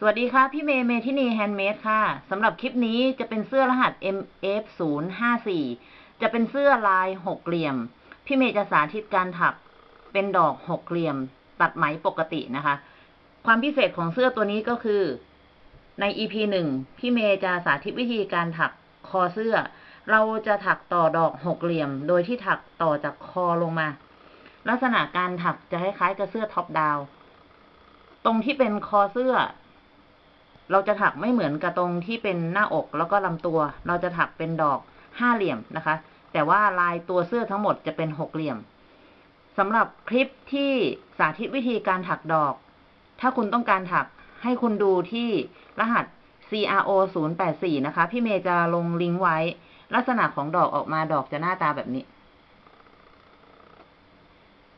สวัสดีค่ะ พี่เมย์เมทินี Handmade ค่ะสำหรับคลิปนี้จะเป็นเสื้อรหัส MF054 จะเป็นเสื้อลายหกเหลี่ยม พี่เมย์จะสาธิตการถักเป็นดอกหกเหลี่ยม ตัดไหมปกตินะคะ ความพิเศษของเสื้อตัวนี้ก็คือ ใน EP หนึ่งพี่เมย์จะสาธิตวิธีการถักคอเสื้อ เราจะถักต่อดอกหกเหลี่ยม โดยที่ถักต่อจากคอลงมา ลักษณะการถักจะคล้ายๆกับเสื้อ top-downตรงที่เป็นคอเสื้อ เราจะถักไม่เหมือนกับตรงที่เป็นหน้าอกแล้วก็ลำตัว เราจะถักเป็นดอกห้าเหลี่ยมนะคะ แต่ว่าลายตัวเสื้อทั้งหมดจะเป็นหกเหลี่ยมสำหรับคลิปที่สาธิตวิธีการถักดอก ถ้าคุณต้องการถักให้คุณดูที่รหัส CRO 084นะคะ พี่เมย์จะลงลิงก์ไว้ ลักษณะของดอกออกมาดอกจะหน้าตาแบบนี้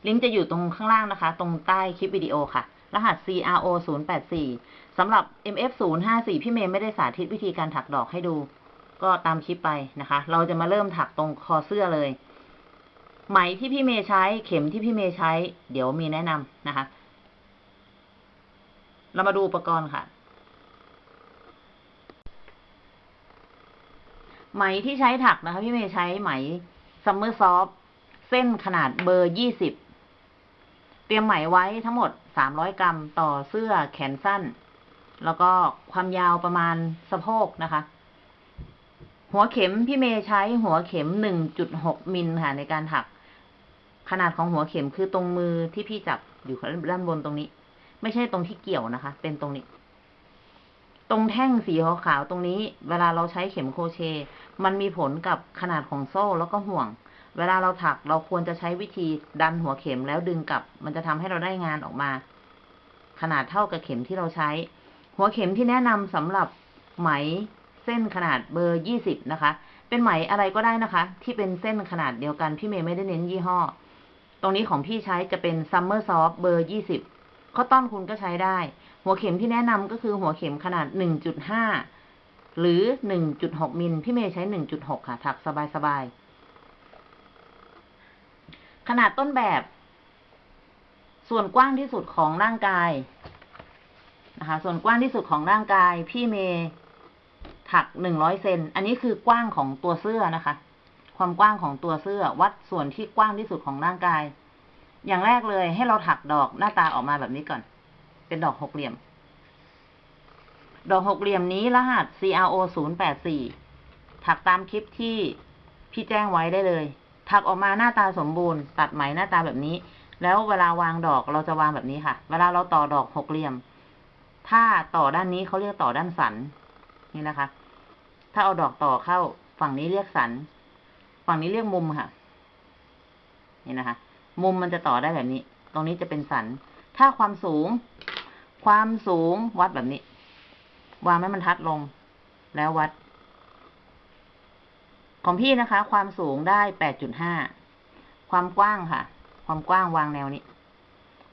ลิงก์จะอยู่ตรงข้างล่างนะคะ ตรงใต้คลิปวิดีโอค่ะ รหัส CRO 084สำหรับ MF 054พี่เมย์ไม่ได้สาธิตวิธีการถักดอกให้ดู ก็ตามคลิปไปนะคะ เราจะมาเริ่มถักตรงคอเสื้อเลย ไหมที่พี่เมย์ใช้เข็มที่พี่เมย์ใช้ เดี๋ยวมีแนะนำนะคะ เรามาดูอุปกรณ์ค่ะไหมที่ใช้ถักนะคะ พี่เมย์ใช้ไหมซัมเมอร์ซอฟเส้นขนาดเบอร์ยี่สิบ เตรียมไหมไว้ทั้งหมดสามร้อยกรัมต่อเสื้อแขนสั้น แล้วก็ความยาวประมาณสะโพกนะคะ หัวเข็มพี่เมย์ใช้หัวเข็มหนึ่งจุดหกมิลค่ะในการถัก ขนาดของหัวเข็มคือตรงมือที่พี่จับอยู่ด้านบนตรงนี้ ไม่ใช่ตรงที่เกี่ยวนะคะ เป็นตรงนี้ ตรงแท่งสีขาวๆตรงนี้ เวลาเราใช้เข็มโครเชต์มันมีผลกับขนาดของโซ่แล้วก็ห่วง เวลาเราถักเราควรจะใช้วิธีดันหัวเข็มแล้วดึงกลับ มันจะทำให้เราได้งานออกมา ขนาดเท่ากับเข็มที่เราใช้ หัวเข็มที่แนะนำสำหรับไหมเส้นขนาดเบอร์ยี่สิบนะคะ เป็นไหมอะไรก็ได้นะคะ ที่เป็นเส้นขนาดเดียวกันพี่เมย์ไม่ได้เน้นยี่ห้อ ตรงนี้ของพี่ใช้จะเป็น Summer Soft เบอร์ยี่สิบ Cotton Cool ก็ใช้ได้ หัวเข็มที่แนะนำก็คือหัวเข็มขนาดหนึ่งจุดห้าหรือหนึ่งจุดหกมิลพี่เมย์ใช้หนึ่งจุดหกค่ะถักสบายๆ ขนาดต้นแบบ ส่วนกว้างที่สุดของร่างกายนะคะ ส่วนกว้างที่สุดของร่างกาย พี่เมย์ถักหนึ่งร้อยเซน อันนี้คือกว้างของตัวเสื้อนะคะ ความกว้างของตัวเสื้อ วัดส่วนที่กว้างที่สุดของร่างกาย อย่างแรกเลย ให้เราถักดอกหน้าตาออกมาแบบนี้ก่อน เป็นดอกหกเหลี่ยม ดอกหกเหลี่ยมนี้รหัส CRO 084ถักตามคลิปที่พี่แจ้งไว้ได้เลย ถักออกมาหน้าตาสมบูรณ์ ตัดไหมหน้าตาแบบนี้ แล้วเวลาวางดอกเราจะวางแบบนี้ค่ะ เวลาเราต่อดอกหกเหลี่ยม ถ้าต่อด้านนี้เขาเรียกต่อด้านสัน นี่นะคะ ถ้าเอาดอกต่อเข้า ฝั่งนี้เรียกสัน ฝั่งนี้เรียกมุมค่ะ นี่นะคะ มุมมันจะต่อได้แบบนี้ ตรงนี้จะเป็นสัน ถ้าความสูง ความสูงวัดแบบนี้ วางไม้บรรทัดลง แล้ววัด ของพี่นะคะ ความสูงได้แปดจุดห้าความกว้างค่ะ ความกว้างวางแนวนี้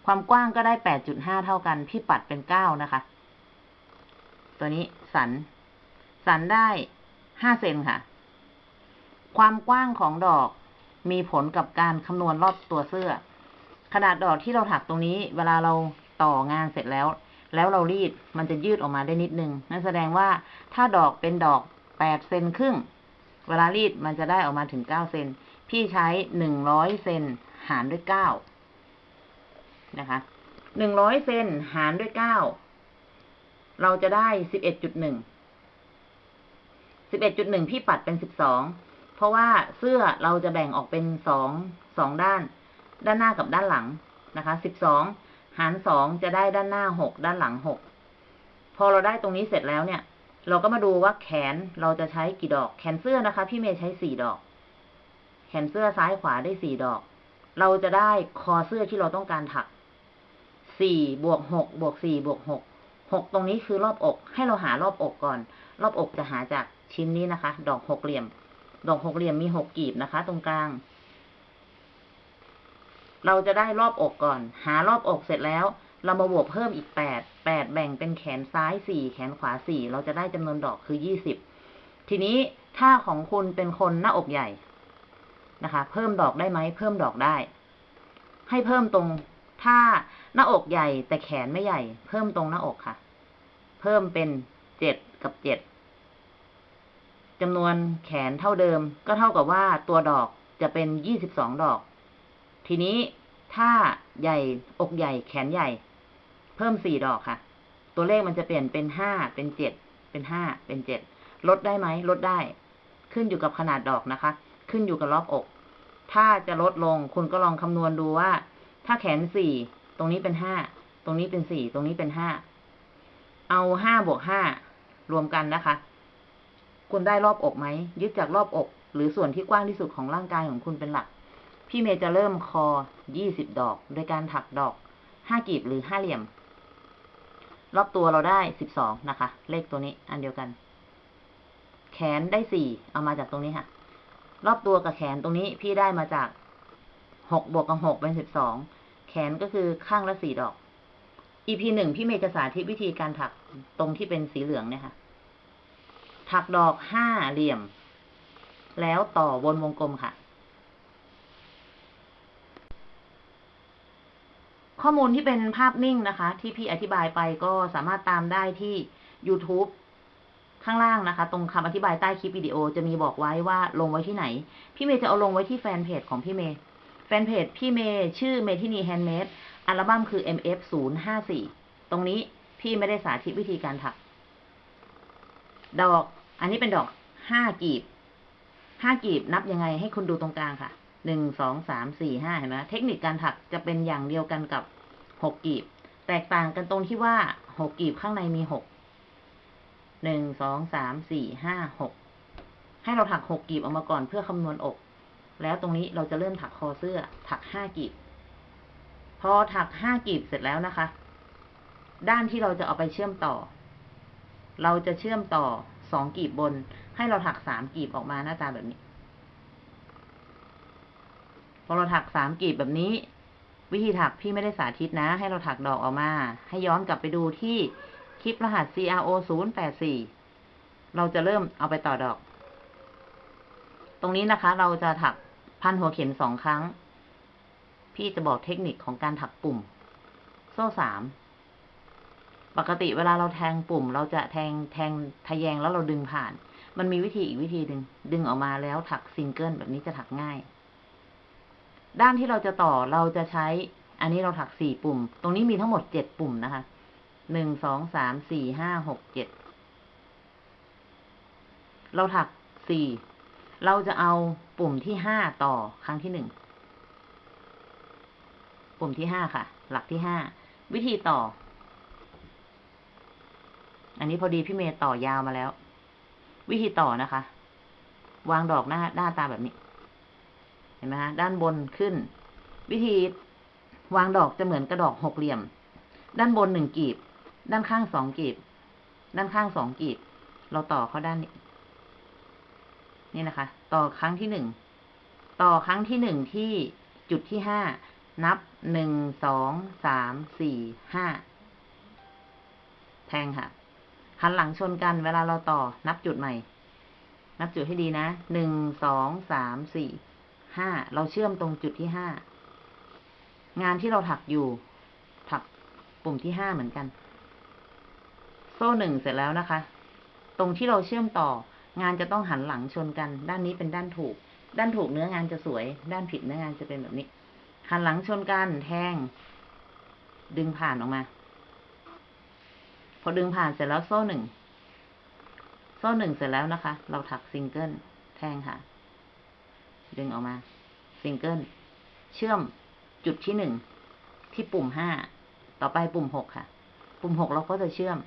ความกว้างก็ได้แปดจุดห้าเท่ากัน พี่ปัดเป็นเก้านะคะ ตัวนี้สัน สันได้ห้าเซนค่ะ ความกว้างของดอกมีผลกับการคำนวณรอบตัวเสื้อ ขนาดดอกที่เราถักตรงนี้ เวลาเราต่องานเสร็จแล้ว แล้วเรารีดมันจะยืดออกมาได้นิดนึง นั่นแสดงว่าถ้าดอกเป็นดอกแปดเซนครึ่ง เวลารีดมันจะได้ออกมาถึงเก้าเซน พี่ใช้หนึ่งร้อยเซนหารด้วยเก้านะคะ หนึ่งร้อยเซนหารด้วยเก้า เราจะได้สิบเอ็ดจุดหนึ่ง สิบเอ็ดจุดหนึ่งพี่ปัดเป็นสิบสอง เพราะว่าเสื้อเราจะแบ่งออกเป็นสอง สองด้าน ด้านหน้ากับด้านหลังนะคะ สิบสองหารสองจะได้ด้านหน้าหก ด้านหลังหก พอเราได้ตรงนี้เสร็จแล้วเนี่ย เราก็มาดูว่าแขนเราจะใช้กี่ดอก แขนเสื้อนะคะ พี่เมย์ใช้สี่ดอก แขนเสื้อซ้ายขวาได้สี่ดอก เราจะได้คอเสื้อที่เราต้องการถักสี่บวกหกบวกสี่บวกหกหกตรงนี้คือรอบอก ให้เราหารอบอกก่อน รอบอกจะหาจากชิ้นนี้นะคะ ดอกหกเหลี่ยม ดอกหกเหลี่ยมมีหกกีบนะคะ ตรงกลาง เราจะได้รอบอกก่อน หารอบอกเสร็จแล้ว เรามาบวกเพิ่มอีกแปดแปดแบ่งเป็นแขนซ้ายสี่แขนขวาสี่เราจะได้จำนวนดอกคือยี่สิบทีนี้ถ้าของคุณเป็นคนหน้าอกใหญ่นะคะ เพิ่มดอกได้ไหมเพิ่มดอกได้ ให้เพิ่มตรงถ้าหน้าอกใหญ่แต่แขนไม่ใหญ่ เพิ่มตรงหน้าอกค่ะ เพพิ่มเป็นเจ็ดกับเจ็ดจำนวนแขนเท่าเดิม ก็เท่ากับว่าตัวดอกจะเป็นยี่สิบสองดอก ทีนี้ถ้าใหญ่อกใหญ่แขนใหญ่ เพิ่มสี่ดอกค่ะ ตัวเลขมันจะเปลี่ยนเป็นห้าเป็นเจ็ดเป็นห้าเป็นเจ็ดลดได้ไหมลดได้ ขึ้นอยู่กับขนาดดอกนะคะ ขึ้นอยู่กับรอบอก ถ้าจะลดลงคุณก็ลองคำนวณดูว่า ถ้าแขนสี่ตรงนี้เป็นห้าตรงนี้เป็นสี่ตรงนี้เป็นห้าเอาห้าบวกห้ารวมกันนะคะ คุณได้รอบอกไหมยึดจากรอบอก หรือส่วนที่กว้างที่สุดของร่างกายของคุณเป็นหลัก พี่เมย์จะเริ่มคอยี่สิบดอก โดยการถักดอกห้ากีบหรือห้าเหลี่ยม รอบตัวเราได้สิบสองนะคะ เลขตัวนี้อันเดียวกัน แขนได้สี่เอามาจากตรงนี้ค่ะ รอบตัวกับแขนตรงนี้พี่ได้มาจากหกบวกกับหกเป็นสิบสองแขนก็คือข้างละสี่ดอก EP หนึ่งพี่เมย์จะสาธิตวิธีการถักตรงที่เป็นสีเหลืองเนี่ยค่ะ ถักดอกห้าเหลี่ยม แล้วต่อวนวงกลมค่ะ ข้อมูลที่เป็นภาพนิ่งนะคะ ที่พี่อธิบายไปก็สามารถตามได้ที่ YouTube ข้างล่างนะคะ ตรงคำอธิบายใต้คลิปวิดีโอจะมีบอกไว้ว่าลงไว้ที่ไหน พี่เมย์จะเอาลงไว้ที่แฟนเพจของพี่เมย์แฟนเพจพี่เมย์ชื่อเมทินี Handmade อัลบั้มคือ MF 0 5 4 ตรงนี้พี่ไม่ได้สาธิตวิธีการถัก ดอก อันนี้เป็นดอกห้ากีบห้ากีบนับยังไงให้คุณดูตรงกลางค่ะหนึ่งสองสามสี่ห้าเห็นไหมเทคนิคการถักจะเป็นอย่างเดียวกันกับ หกกีบ แตกต่างกันตรงที่ว่าหกกีบข้างในมีหกหนึ่งสองสามสี่ห้าหกให้เราถักหกกีบออกมาก่อนเพื่อคำนวณอก แล้วตรงนี้เราจะเริ่มถักคอเสื้อ ถักห้ากีบ พอถักห้ากีบเสร็จแล้วนะคะ ด้านที่เราจะเอาไปเชื่อมต่อ เราจะเชื่อมต่อสองกีบบน ให้เราถักสามกีบออกมาหน้าตาแบบนี้ พอเราถักสามกีบแบบนี้ วิธีถักพี่ไม่ได้สาธิตนะ ให้เราถักดอกออกมา ให้ย้อนกลับไปดูที่คลิปรหัส CRO 0 8 4 เราจะเริ่มเอาไปต่อดอก ตรงนี้นะคะ เราจะถักพันหัวเข็มสองครั้ง พี่จะบอกเทคนิคของการถักปุ่ม โซ่สาม ปกติเวลาเราแทงปุ่ม เราจะแทงแทงทะแยงแล้วเราดึงผ่าน มันมีวิธีอีกวิธีหนึ่งดึงออกมาแล้วถักซิงเกิลแบบนี้จะถักง่าย ด้านที่เราจะต่อเราจะใช้ อันนี้เราถักสี่ปุ่ม ตรงนี้มีทั้งหมดเจ็ดปุ่มนะคะหนึ่งสองสามสี่ห้าหกเจ็ดเราถักสี่เราจะเอาปุ่มที่ห้าต่อครั้งที่หนึ่งปุ่มที่ห้าค่ะ หลักที่ห้าวิธีต่อ อันนี้พอดีพี่เมย์ต่อยาวมาแล้ว วิธีต่อนะคะ วางดอกหน้าหน้าตาแบบนี้ ห็นไหมคะด้านบนขึ้น วิธีวางดอกจะเหมือนกระดอกหกเหลี่ยม ด้านบนหนึ่งกีบ ด้านข้างสองกีบ ด้านข้างสองกีบ เราต่อเข้าด้านนี้ นี่นะคะ ต่อครั้งที่หนึ่ง ต่อครั้งที่หนึ่งที่จุดที่ห้า นับหนึ่ง สอง สาม สี่ ห้า แทงค่ะ หันหลังชนกันเวลาเราต่อนับจุดใหม่ นับจุดให้ดีนะ หนึ่ง สอง สาม สี่ ห้าเราเชื่อมตรงจุดที่ห้างานที่เราถักอยู่ถักปุ่มที่ห้าเหมือนกัน โซ่หนึ่งเสร็จแล้วนะคะ ตรงที่เราเชื่อมต่องานจะต้องหันหลังชนกัน ด้านนี้เป็นด้านถูก ด้านถูกเนื้องานจะสวย ด้านผิดเนื้องานจะเป็นแบบนี้ หันหลังชนกันแทง ดึงผ่านออกมา พอดึงผ่านเสร็จแล้วโซ่หนึ่งโซ่หนึ่งเสร็จแล้วนะคะ เราถักซิงเกิลแทงค่ะ ดึงออกมาซิงเกิลเชื่อมจุดที่หนึ่งที่ปุ่มห้าต่อไปปุ่มหกค่ะ ปุ่มหกเราก็จะเชื่อม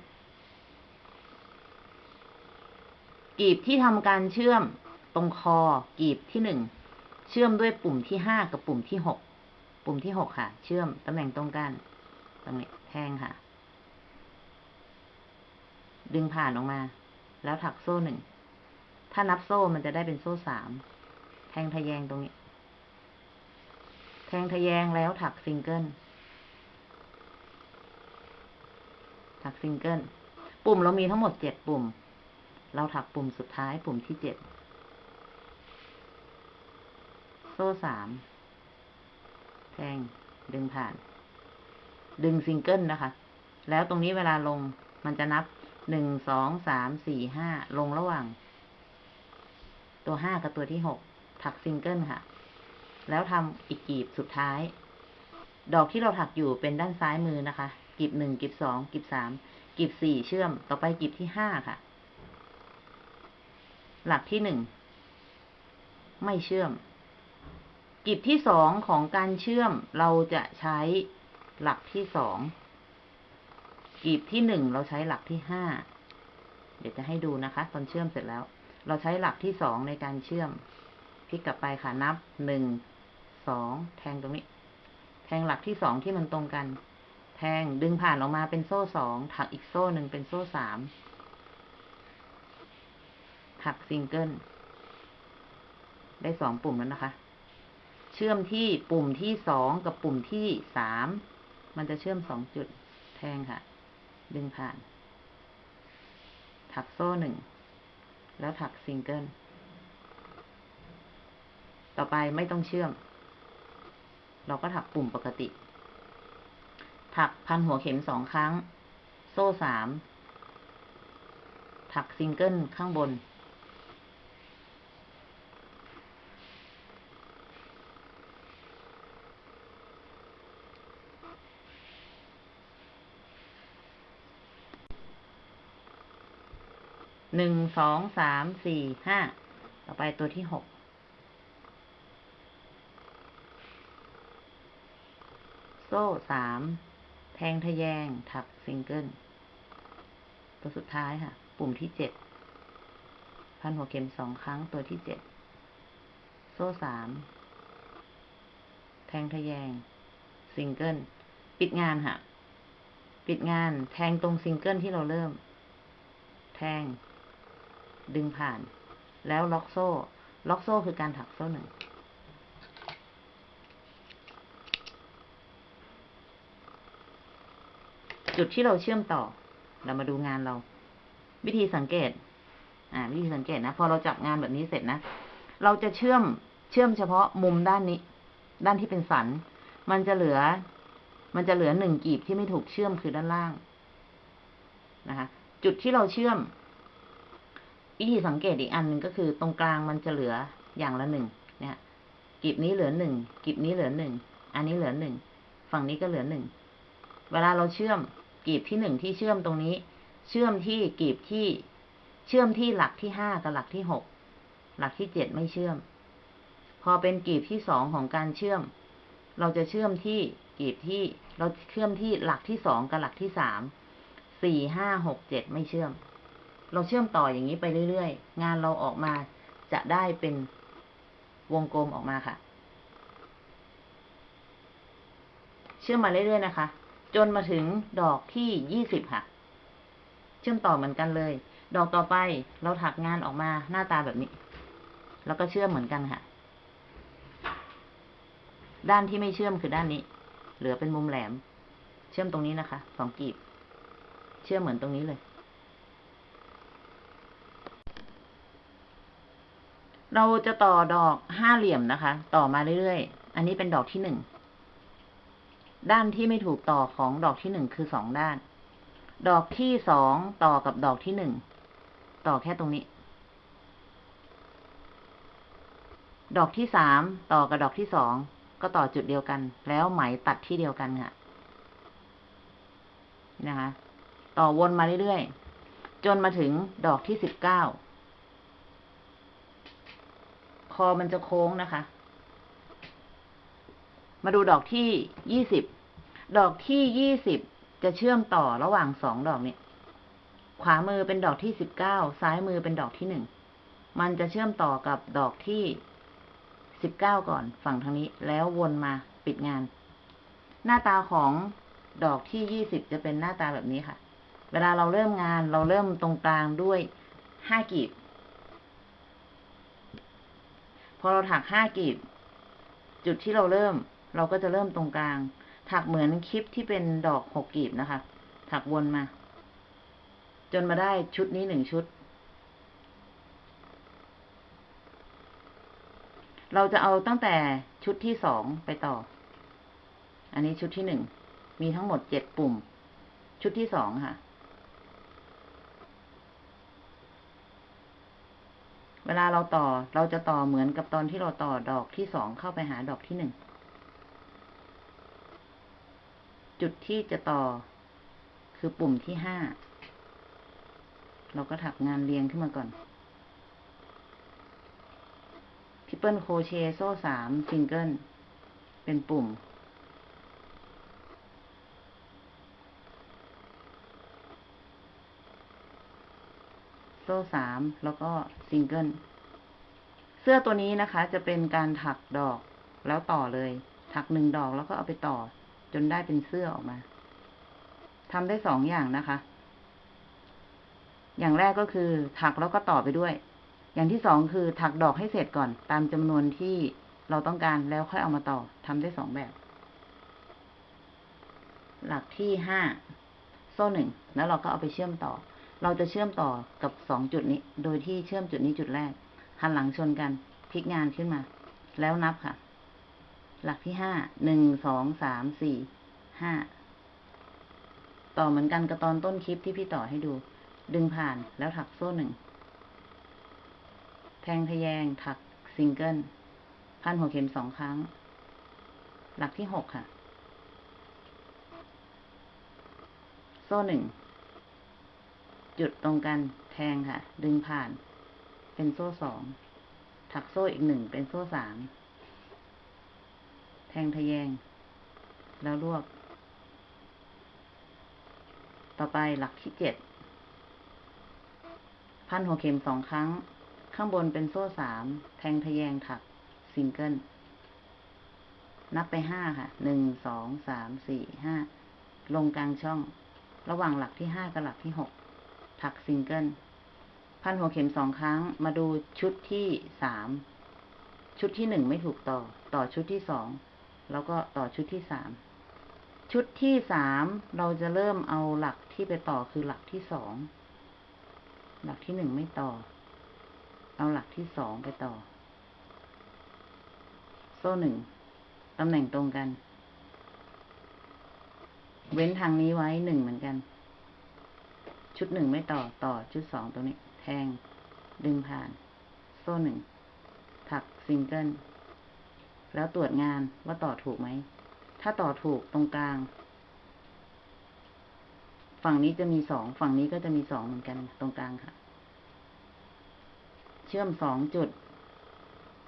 กลีบที่ทำการเชื่อมตรงคอกลีบที่หนึ่งเชื่อมด้วยปุ่มที่ห้ากับปุ่มที่หกปุ่มที่หกค่ะ เชื่อมตำแหน่งตรงกันตรงนี้แทงค่ะ ดึงผ่านออกมา แล้วถักโซ่หนึ่งถ้านับโซ่มันจะได้เป็นโซ่สาม แทงทะแยงตรงนี้ แทงทะแยงแล้วถักซิงเกิล ถักซิงเกิล ปุ่มเรามีทั้งหมดเจ็ดปุ่ม เราถักปุ่มสุดท้ายปุ่มที่เจ็ด โซ่สาม แทง ดึงผ่าน ดึงซิงเกิลนะคะ แล้วตรงนี้เวลาลงมันจะนับหนึ่งสองสามสี่ห้าลงระหว่าง ตัวห้ากับตัวที่หก ถักซิงเกิลค่ะ แล้วทำอีกกีบสุดท้าย ดอกที่เราถักอยู่เป็นด้านซ้ายมือนะคะกีบหนึ่งกีบสองกีบสามกีบสี่เชื่อม ต่อไปกีบที่ห้าค่ะ หลักที่หนึ่งไม่เชื่อมกีบที่สองของการเชื่อมเราจะใช้หลักที่สองกลีบที่หนึ่งเราใช้หลักที่ห้าเดี๋ยวจะให้ดูนะคะ ตอนเชื่อมเสร็จแล้ว เราใช้หลักที่สองในการเชื่อม พลิกกลับไปค่ะนับหนึ่งสองแทงตรงนี้ แทงหลักที่สองที่มันตรงกัน แทงดึงผ่านออกมาเป็นโซ่สองถักอีกโซ่หนึ่งเป็นโซ่สามถักซิงเกิลได้สองปุ่มแล้วนะคะ เชื่อมที่ปุ่มที่สองกับปุ่มที่สามมันจะเชื่อมสองจุดแทงค่ะ ดึงผ่าน ถักโซ่หนึ่ง แล้วถักซิงเกิล ต่อไปไม่ต้องเชื่อม เราก็ถักปุ่มปกติ ถักพันหัวเข็มสองครั้ง โซ่สาม ถักซิงเกิลข้างบน หนึ่ง สอง สาม สี่ ห้า ต่อไปตัวที่หก โซ่สามแทงทะแยง ถักซิงเกิล ตัวสุดท้ายค่ะ ปุ่มที่เจ็ด พันหัวเข็มสองครั้งตัวที่เจ็ด โซ่สาม แทงทะแยง ซิงเกิล ปิดงานค่ะ ปิดงาน แทงตรงซิงเกิลที่เราเริ่ม แทง ดึงผ่าน แล้วล็อกโซ่ ล็อกโซ่คือการถักโซ่หนึ่ง จุดที่เราเชื่อมต่อ เรามาดูงานเรา วิธีสังเกต อ่า วิธีสังเกตนะ พอเราจับงานแบบนี้เสร็จนะ เราจะเชื่อม เชื่อมเฉพาะมุมด้านนี้ ด้านที่เป็นสัน มันจะเหลือ มันจะเหลือหนึ่งกีบที่ไม่ถูกเชื่อมคือด้านล่าง นะคะ จุดที่เราเชื่อม วิธีสังเกตอีกอันหนึ่งก็คือตรงกลางมันจะเหลืออย่างละหนึ่ง เนี่ยกีบนี้เหลือหนึ่งกีบนี้เหลือหนึ่ง อันนี้เหลือหนึ่ง ฝั่งนี้ก็เหลือหนึ่ง เวลาเราเชื่อม กีบที่หนึ่งที่เชื่อมตรงนี้ เชื่อมที่กีบที่เชื่อมที่หลักที่ห้ากับหลักที่หกหลักที่เจ็ดไม่เชื่อม พอเป็นกีบที่สองของการเชื่อม เราจะเชื่อมที่กีบที่เราเชื่อมที่หลักที่สองกับหลักที่สามสี่ห้าหกเจ็ดไม่เชื่อม เราเชื่อมต่ออย่างนี้ไปเรื่อยๆ งานเราออกมาจะได้เป็นวงกลมออกมาค่ะ เชื่อมมาเรื่อยๆนะคะ จนมาถึงดอกที่ยี่สิบค่ะ เชื่อมต่อเหมือนกันเลย ดอกต่อไปเราถักงานออกมาหน้าตาแบบนี้ แล้วก็เชื่อมเหมือนกันค่ะ ด้านที่ไม่เชื่อมคือด้านนี้ เหลือเป็นมุมแหลม เชื่อมตรงนี้นะคะสองกีบ เชื่อมเหมือนตรงนี้เลย เราจะต่อดอกห้าเหลี่ยมนะคะ ต่อมาเรื่อยๆ อันนี้เป็นดอกที่หนึ่ง ด้านที่ไม่ถูกต่อของดอกที่หนึ่งคือสองด้าน ดอกที่สองต่อกับดอกที่หนึ่งต่อแค่ตรงนี้ ดอกที่สามต่อกับดอกที่สองก็ต่อจุดเดียวกัน แล้วไหมตัดที่เดียวกันค่ะนะคะ ต่อวนมาเรื่อยๆ จนมาถึงดอกที่สิบเก้าคอมันจะโค้งนะคะ มาดูดอกที่ยี่สิบ ดอกที่ยี่สิบจะเชื่อมต่อระหว่างสองดอกนี้ขวามือเป็นดอกที่สิบเก้า ซ้ายมือเป็นดอกที่หนึ่ง มันจะเชื่อมต่อกับดอกที่สิบเก้าก่อนฝั่งทางนี้ แล้ววนมาปิดงาน หน้าตาของดอกที่ยี่สิบจะเป็นหน้าตาแบบนี้ค่ะ เวลาเราเริ่มงานเราเริ่มตรงกลางด้วยห้ากีบ พอเราถักห้ากีบ จุดที่เราเริ่ม เราก็จะเริ่มตรงกลาง ถักเหมือนคลิปที่เป็นดอกหกกีบนะคะ ถักวนมา จนมาได้ชุดนี้หนึ่งชุด เราจะเอาตั้งแต่ชุดที่สองไปต่อ อันนี้ชุดที่หนึ่ง มีทั้งหมดเจ็ดปุ่ม ชุดที่สองค่ะเวลาเราต่อเราจะต่อเหมือนกับตอนที่เราต่อดอกที่สองเข้าไปหาดอกที่หนึ่ง จุดที่จะต่อคือปุ่มที่ห้า เราก็ถักงานเรียงขึ้นมาก่อน triple crochet โซ่สามซิงเกิล เป็นปุ่ม โซ่สามแล้วก็ซิงเกิล เสื้อตัวนี้นะคะ จะเป็นการถักดอกแล้วต่อเลย ถักหนึ่งดอกแล้วก็เอาไปต่อ จนได้เป็นเสื้อออกมาทำได้สองอย่างนะคะ อย่างแรกก็คือ ถักแล้วก็ต่อไปด้วย อย่างที่สองคือ ถักดอกให้เสร็จก่อน ตามจำนวนที่เราต้องการแล้วค่อยเอามาต่อทำได้สองแบบ หลักที่ห้าโซ่หนึ่งแล้วเราก็เอาไปเชื่อมต่อ เราจะเชื่อมต่อกับสองจุดนี้ โดยที่เชื่อมจุดนี้จุดแรก หันหลังชนกันพลิกงานขึ้นมา แล้วนับค่ะ หลักที่ห้า หนึ่ง สอง สาม สี่ ห้า ต่อเหมือนกันกับตอนต้นคลิปที่พี่ต่อให้ดู ดึงผ่านแล้วถักโซ่หนึ่ง แทงทะแยงถักซิงเกิล พันหัวเข็มสองครั้ง หลักที่หกค่ะ โซ่หนึ่ง จุดตรงกัน แทงค่ะ ดึงผ่าน เป็นโซ่สอง ถักโซ่อีกหนึ่ง เป็นโซ่สาม แทงทะแยง แล้วรวบต่อไปหลักที่เจ็ด พันหัวเข็มสองครั้ง ข้างบนเป็นโซ่สาม แทงทะแยงถัก ซิงเกิล นับไปห้าค่ะ หนึ่ง สอง สาม สี่ ห้า ลงกลางช่อง ระหว่างหลักที่ห้ากับหลักที่หก ถักซิงเกิล พันหัวเข็มสองครั้ง มาดูชุดที่สามชุดที่หนึ่งไม่ถูกต่อ ต่อชุดที่สอง แล้วก็ต่อชุดที่สามชุดที่สามเราจะเริ่มเอาหลักที่ไปต่อคือหลักที่สองหลักที่หนึ่งไม่ต่อ เอาหลักที่สองไปต่อ โซ่หนึ่งตำแหน่งตรงกัน เว้นทางนี้ไว้หนึ่งเหมือนกัน ชุดหนึ่งไม่ต่อต่อชุดสองตรงนี้ แทง ดึงผ่าน โซ่หนึ่งถักซิงเกิล แล้วตรวจงานว่าต่อถูกไหม ถ้าต่อถูกตรงกลาง ฝั่งนี้จะมีสอง ฝั่งนี้ก็จะมีสองเหมือนกันตรงกลางค่ะ เชื่อมสองจุด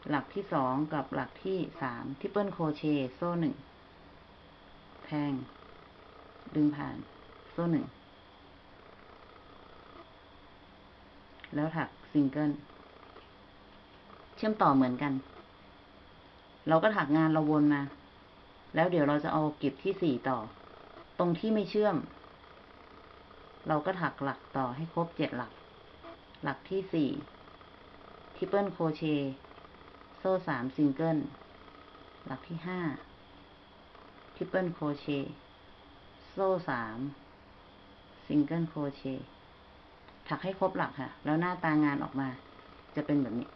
หลักที่สองกับหลักที่สาม triple crochet โซ่หนึ่งแทง ดึงผ่าน โซ่หนึ่ง แล้วถักซิงเกิล เชื่อมต่อเหมือนกัน เราก็ถักงานเราวนมา แล้วเดี๋ยวเราจะเอากลีบที่สี่ต่อ ตรงที่ไม่เชื่อม เราก็ถักหลักต่อให้ครบเจ็ดหลัก หลักที่สี่ triple crochet โซ่สามซิงเกิล หลักที่ห้า triple crochet โซ่สาม single crochet ถักให้ครบหลักค่ะ แล้วหน้าตางานออกมาจะเป็นแบบนี้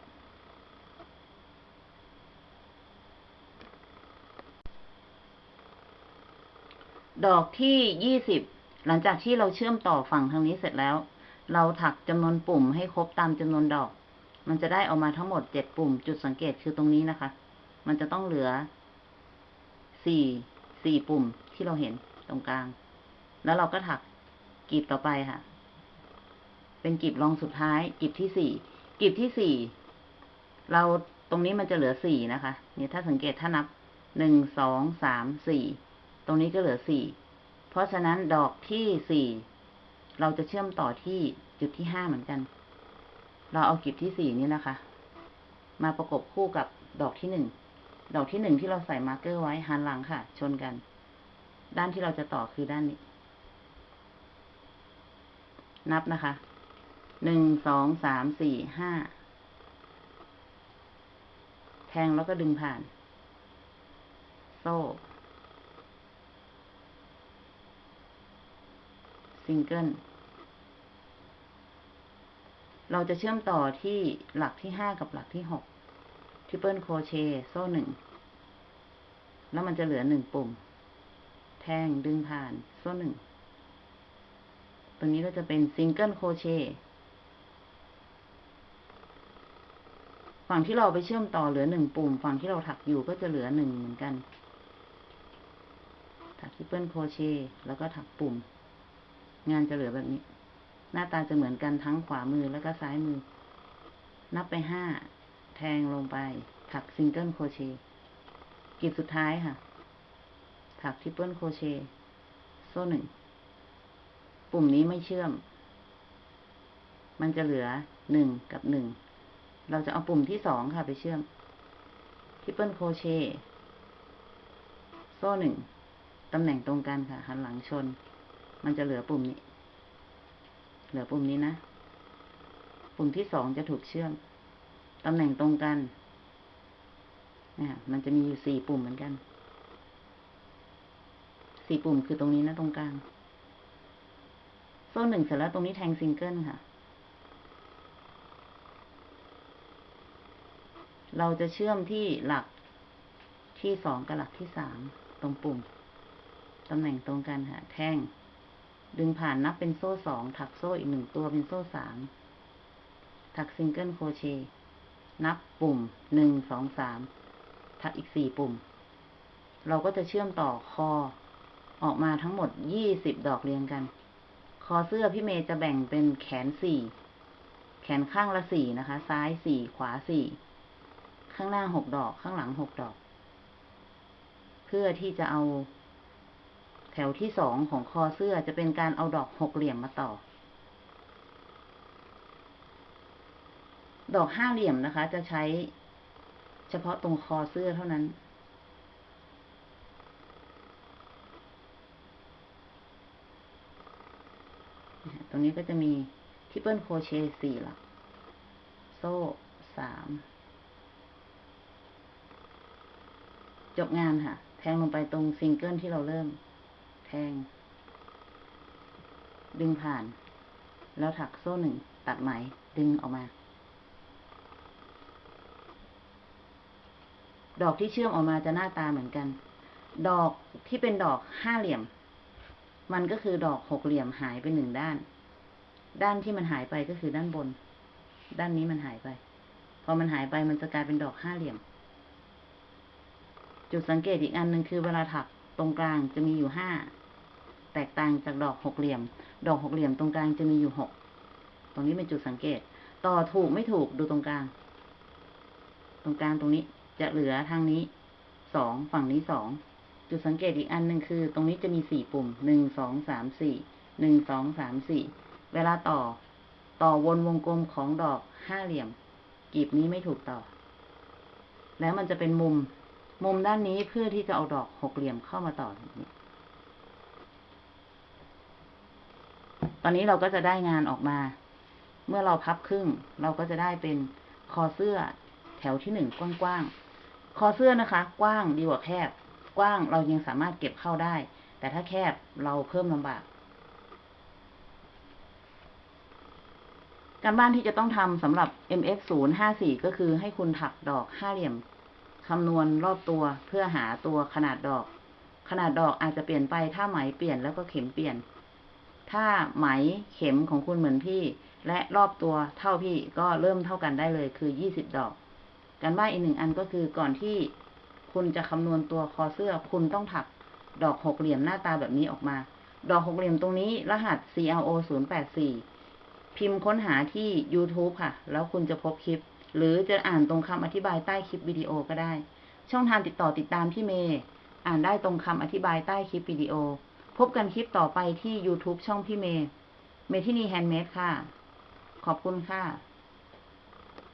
ดอกที่ยี่สิบหลังจากที่เราเชื่อมต่อฝั่งทางนี้เสร็จแล้ว เราถักจำนวนปุ่มให้ครบตามจำนวนดอก มันจะได้ออกมาทั้งหมดเจ็ดปุ่ม จุดสังเกตคือตรงนี้นะคะ มันจะต้องเหลือสี่สี่ปุ่มที่เราเห็นตรงกลาง แล้วเราก็ถักกลีบต่อไปค่ะ เป็นกลีบรองสุดท้ายกลีบที่สี่กลีบที่สี่เราตรงนี้มันจะเหลือสี่นะคะ เนี่ยถ้าสังเกตถ้านับหนึ่งสองสามสี่ ตรงนี้ก็เหลือสี่ เพราะฉะนั้นดอกที่สี่เราจะเชื่อมต่อที่จุดที่ห้าเหมือนกัน เราเอากลีบที่สี่นี้นะคะ มาประกบคู่กับดอกที่หนึ่ง ดอกที่หนึ่งที่เราใส่มาร์กเกอร์ไว้หันหลังค่ะ ชนกัน ด้านที่เราจะต่อคือด้านนี้ นับนะคะ หนึ่ง สอง สาม สี่ ห้า แทงแล้วก็ดึงผ่าน โซ่ ซิงเกิล เราจะเชื่อมต่อที่หลักที่ห้ากับหลักที่หก triple crochet โซ่หนึ่ง แล้วมันจะเหลือหนึ่งปุ่ม แทงดึงผ่านโซ่หนึ่ง ตรงนี้ก็จะเป็น single crochetฝั่งที่เราไปเชื่อมต่อเหลือหนึ่งปุ่ม ฝั่งที่เราถักอยู่ก็จะเหลือหนึ่งเหมือนกัน ถัก triple crochet แล้วก็ถักปุ่ม งานจะเหลือแบบนี้ หน้าตาจะเหมือนกันทั้งขวามือแล้วก็ซ้ายมือ นับไปห้า แทงลงไป ถัก single crochet กลีบสุดท้ายค่ะ ถัก triple crochet โซ่หนึ่ง ปุ่มนี้ไม่เชื่อม มันจะเหลือหนึ่งกับหนึ่ง เราจะเอาปุ่มที่สองค่ะไปเชื่อม triple crochet โซ่หนึ่ง ตำแหน่งตรงกันค่ะ หันหลังชน มันจะเหลือปุ่มนี้ เหลือปุ่มนี้นะ ปุ่มที่สองจะถูกเชื่อม ตำแหน่งตรงกันเนี่ยมันจะมีอยู่สี่ปุ่มเหมือนกัน สี่ปุ่มคือตรงนี้นะ ตรงกลาง โซ่หนึ่งเสร็จแล้วตรงนี้แทงซิงเกิลค่ะ เราจะเชื่อมที่หลักที่สองกับหลักที่สามตรงปุ่ม ตำแหน่งตรงกันค่ะ แทง ดึงผ่านนับเป็นโซ่สองถักโซ่อีกหนึ่งตัวเป็นโซ่สามถัก single crochet นับปุ่มหนึ่งสองสามถักอีกสี่ปุ่ม เราก็จะเชื่อมต่อคอ ออกมาทั้งหมดยี่สิบดอกเรียงกัน คอเสื้อพี่เมย์จะแบ่งเป็นแขนสี่แขนข้างละสี่นะคะ ซ้ายสี่ขวาสี่ข้างหน้าหกดอกข้างหลังหกดอก เพื่อที่จะเอา แถวที่สองของคอเสื้อจะเป็นการเอาดอกหกเหลี่ยมมาต่อ ดอกห้าเหลี่ยมนะคะ จะใช้เฉพาะตรงคอเสื้อเท่านั้น ตรงนี้ก็จะมี triple crochet สี่หลัก โซ่สามจบงานค่ะ แทงลงไปตรงซิงเกิลที่เราเริ่ม แทง ดึงผ่าน แล้วถักโซ่หนึ่งตัดไหม ดึงออกมา ดอกที่เชื่อมออกมาจะหน้าตาเหมือนกัน ดอกที่เป็นดอกห้าเหลี่ยม มันก็คือดอกหกเหลี่ยมหายไปหนึ่งด้าน ด้านที่มันหายไปก็คือด้านบน ด้านนี้มันหายไป พอมันหายไปมันจะกลายเป็นดอกห้าเหลี่ยม จุดสังเกตอีกอันหนึ่งคือเวลาถัก ตรงกลางจะมีอยู่ห้าแตกต่างจากดอกหกเหลี่ยม ดอกหกเหลี่ยมตรงกลางจะมีอยู่หกตรงนี้เป็นจุดสังเกต ต่อถูกไม่ถูกดูตรงกลาง ตรงกลางตรงนี้จะเหลือทางนี้สองฝั่งนี้สองจุดสังเกตอีกอันหนึ่งคือ ตรงนี้จะมีสี่ปุ่มหนึ่งสองสามสี่หนึ่งสองสามสี่เวลาต่อ ต่อวนวงกลมของดอกห้าเหลี่ยมกลีบนี้ไม่ถูกต่อ แล้วมันจะเป็นมุม มุมด้านนี้เพื่อที่จะเอาดอกหกเหลี่ยมเข้ามาต่อแบบนี้ ตอนนี้เราก็จะได้งานออกมา เมื่อเราพับครึ่ง เราก็จะได้เป็นคอเสื้อแถวที่หนึ่งกว้างๆ คอเสื้อนะคะ กว้างดีกว่าแคบ กว้างเรายังสามารถเก็บเข้าได้ แต่ถ้าแคบเราเพิ่มลำบาก การบ้านที่จะต้องทำสำหรับ MF 0 5 4 ก็คือให้คุณถักดอกห้าเหลี่ยม คำนวณรอบตัวเพื่อหาตัวขนาดดอก ขนาดดอกอาจจะเปลี่ยนไปถ้าไหมเปลี่ยนแล้วก็เข็มเปลี่ยน ถ้าไหมเข็มของคุณเหมือนพี่ และรอบตัวเท่าพี่ก็เริ่มเท่ากันได้เลยคือยี่สิบดอก การบ้านอีกหนึ่งอันก็คือก่อนที่คุณจะคำนวณตัวคอเสื้อคุณต้องถักดอกหกเหลี่ยมหน้าตาแบบนี้ออกมา ดอกหกเหลี่ยมตรงนี้รหัส CLO 0 8 4พิมพ์ค้นหาที่ YouTube ค่ะ แล้วคุณจะพบคลิป หรือจะอ่านตรงคำอธิบายใต้คลิปวิดีโอก็ได้ ช่องทางติดต่อติดตามพี่เมย์ อ่านได้ตรงคำอธิบายใต้คลิปวิดีโอ พบกันคลิปต่อไปที่ YouTube ช่องพี่เมย์ เมทินีแฮนด์เมดค่ะ ขอบคุณค่ะ